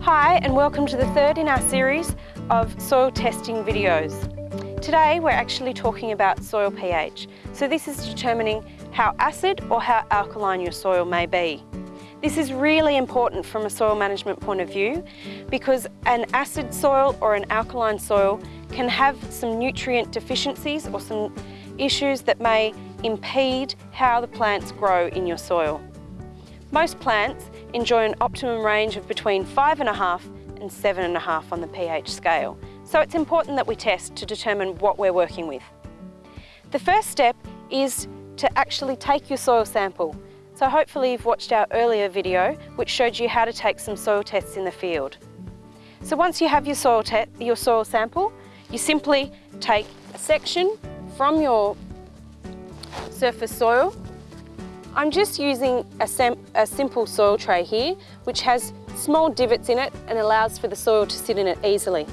Hi and welcome to the third in our series of soil testing videos. Today we're actually talking about soil pH. So this is determining how acid or how alkaline your soil may be. This is really important from a soil management point of view because an acid soil or an alkaline soil can have some nutrient deficiencies or some issues that may impede how the plants grow in your soil. Most plants enjoy an optimum range of between 5.5 and 7.5 on the pH scale, so it's important that we test to determine what we're working with. The first step is to actually take your soil sample. So hopefully you've watched our earlier video which showed you how to take some soil tests in the field. So once you have your soil, your soil sample, you simply take a section from your surface soil I'm just using a, a, simple soil tray here, which has small divots in it and allows for the soil to sit in it easily.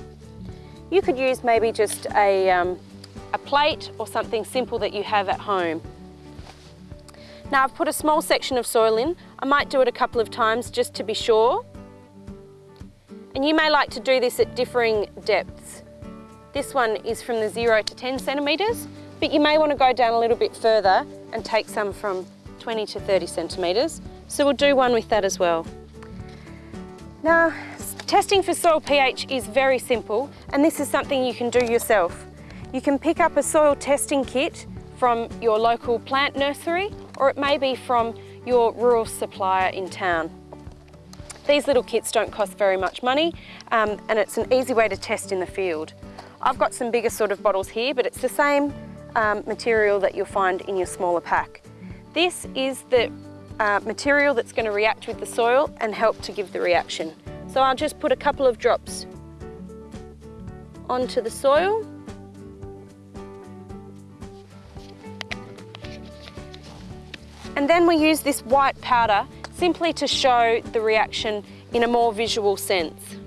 You could use maybe just a, um, a plate or something simple that you have at home. Now I've put a small section of soil in. I might do it a couple of times just to be sure. And you may like to do this at differing depths. This one is from the zero to 10 centimetres, but you may want to go down a little bit further and take some from 20 to 30 centimetres. So we'll do one with that as well. Now, testing for soil pH is very simple and this is something you can do yourself. You can pick up a soil testing kit from your local plant nursery or it may be from your rural supplier in town. These little kits don't cost very much money um, and it's an easy way to test in the field. I've got some bigger sort of bottles here but it's the same um, material that you'll find in your smaller pack. This is the uh, material that's going to react with the soil and help to give the reaction. So I'll just put a couple of drops onto the soil. And then we use this white powder simply to show the reaction in a more visual sense.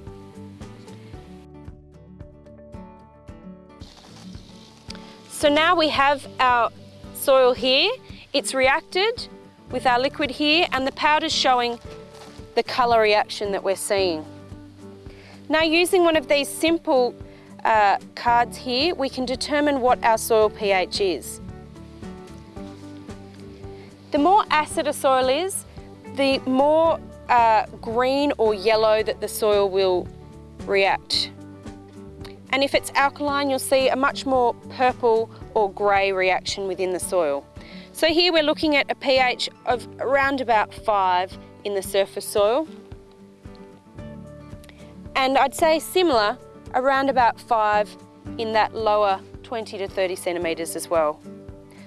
So now we have our soil here it's reacted with our liquid here and the powder's showing the colour reaction that we're seeing. Now using one of these simple uh, cards here, we can determine what our soil pH is. The more acid a soil is, the more uh, green or yellow that the soil will react. And if it's alkaline, you'll see a much more purple or grey reaction within the soil. So here we're looking at a pH of around about five in the surface soil. And I'd say similar, around about five in that lower 20 to 30 centimetres as well.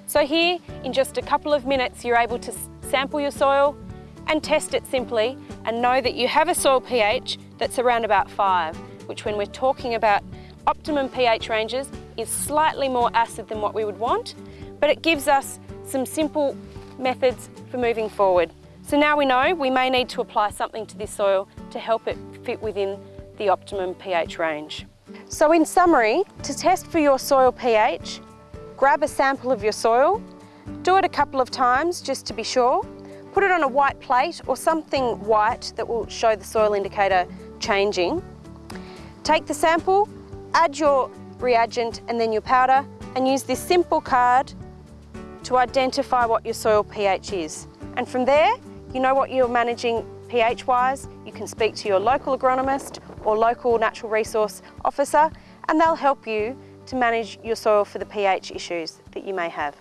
So here, in just a couple of minutes, you're able to sample your soil and test it simply and know that you have a soil pH that's around about five, which when we're talking about optimum pH ranges is slightly more acid than what we would want, but it gives us some simple methods for moving forward. So now we know we may need to apply something to this soil to help it fit within the optimum pH range. So in summary, to test for your soil pH, grab a sample of your soil, do it a couple of times just to be sure, put it on a white plate or something white that will show the soil indicator changing. Take the sample, add your reagent and then your powder and use this simple card to identify what your soil pH is. And from there, you know what you're managing pH-wise, you can speak to your local agronomist or local natural resource officer and they'll help you to manage your soil for the pH issues that you may have.